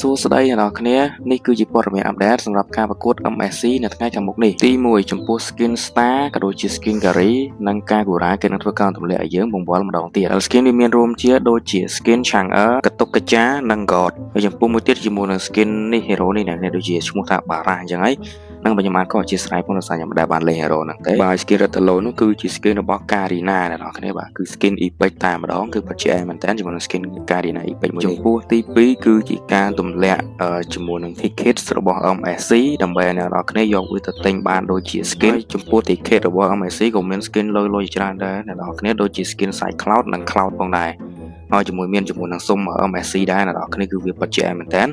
សួស្តីអ្នកនរគ្នានេះគឺជាព័ត៌មានអាប់ដេតសម្រាប់ការប្រកួត MSC នៅថ្ងៃខាងមុខនេះទី1ចំពោះ Skin Star ក៏ដូចជា Skin Gary និង Kagura គេនឹងធ្វើការទម្លាក់ឲ្យយើងបង្វិលម្ដងទៀតហើយ Skin នេះមានរួមជាដូចជា Skin Chang'e កតុកកចានិង God ហើយចំពោះមួយទៀតជាមួយនឹង Skin នេះ Hero នេះអ្នកដូចជាឈ្មោះថា Bara អញ្ចឹងហើយ នឹងបញ្ញាបានក៏អធិស្ឋានផងដោយសារខ្ញុំមិនដែលបានលេង hero ហ្នឹងទេបាទ skin Retalo នោះគឺជា skin របស់ Karina អ្នកនរគ្នាបាទគឺ skin epic តែម្ដងគឺពិតជាមែនតើជាមួយនឹង skin Karina epic មួយចំពោះទី2គឺជាការទម្លាក់ជាមួយនឹង tickets របស់ MSC ដើម្បីឲ្យអ្នកនរគ្នាយកវាទៅទិញបានដូចជា skin ចំពោះ ticket របស់ MSC ក៏មាន skin លុយលុយច្រើនដែរអ្នកនរគ្នាដូចជា skin Side Cloud និង Cloud ផងដែរហើយជាមួយមានជាមួយនឹងសុំ MSC ដែរអ្នកនរគ្នាគឺវាពិតជាមែនតើ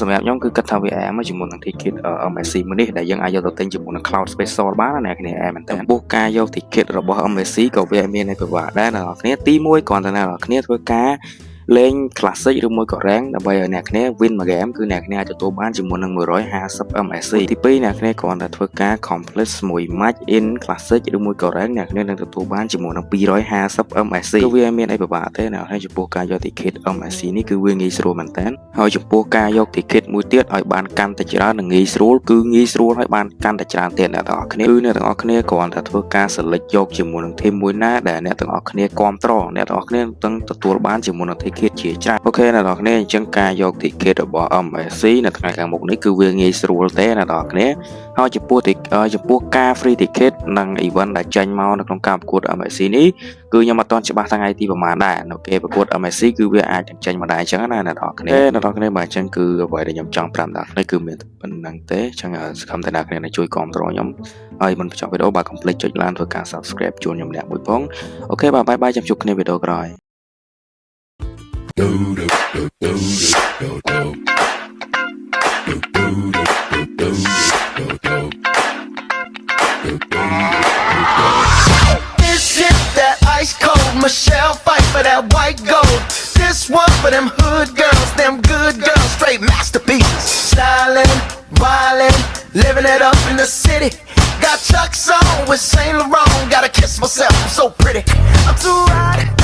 សម្រាប់ខ្ញុំគឺគិតថាវាអែមជាមួយនឹង ticket MSC មួយនេះដែលយើងអាចយកទៅទិញជាមួយនឹង Cloud Special បានណាអ្នកគ្នាអែមមែនតើចំពោះការយក ticket របស់ MSC ក៏វាមាននៃពិបាកដែរអ្នកគ្នាទី1គ្រាន់តែអ្នកគ្នាធ្វើការលេង classic ឬមួយក៏ rank ដើម្បីឲ្យអ្នកគ្នា win មួយ game គឺអ្នកគ្នាអាចទទួលបានជាមួយនឹង150 MSC ទី2អ្នកគ្នាគ្រាន់តែធ្វើការ complete មួយ match in classic ឬមួយក៏ rank អ្នកគ្នានឹងទទួលបានជាមួយនឹង250 MSC គឺវាមានអីពិបាកទេណាហើយចំពោះការយក ticket MSC នេះគឺវាងាយស្រួលមែនតើ ហើយចំពោះការយក ticket មួយទៀតឲ្យបានកាន់តែច្រើននិងងាយស្រួលគឺងាយស្រួលឲ្យបានកាន់តែច្រើនទៀតអ្នកទាំងអស់គ្នាគឺអ្នកទាំងអស់គ្នាគ្រាន់តែធ្វើការ select យកជាមួយនឹង team មួយណាដែលអ្នកទាំងអស់គ្នាគ្រប់ត្រអ្នកទាំងអស់គ្នានឹងទទួលបានជាមួយនឹង ticket ticket ជាច្រើនអូខេអ្នកនរគ្នាអញ្ចឹងការយក ticket របស់ MSC នៅថ្ងៃខាងមុខនេះគឺវាងាយស្រួលទេអ្នកនរគ្នាហើយចំពោះចំពោះការ free ticket និង event ដែលចេញមកនៅក្នុងការប្រកួត MSC នេះគឺខ្ញុំអត់ទាន់ច្បាស់ថ្ងៃទីប្រហែលដែរនៅគេប្រកួត MSC គឺវាអាចចេញមកដែរអញ្ចឹងណាអ្នកទាំងអស់គ្នាអ្នកទាំងអស់គ្នាបាទអញ្ចឹងគឺអ្វីដែលខ្ញុំចង់ប្រាប់ដល់នេះគឺមានប៉ុណ្ណឹងទេអញ្ចឹងសង្ឃឹមថាអ្នកគ្នាជួយគ្រប់គ្រងខ្ញុំហើយមិនបញ្ចប់វីដេអូបាទកុំភ្លេចចុច like ធ្វើការ subscribe ជូនខ្ញុំម្នាក់មួយផង okay បាទ bye bye ចាំជួបគ្នាវីដេអូក្រោយ do do do do do do one for them hood girls, them good girls, straight masterpieces. Styling, wildin', living it up in the city. Got Chuck's on with Saint Laurent. Gotta kiss myself, I'm so pretty. I'm too hot.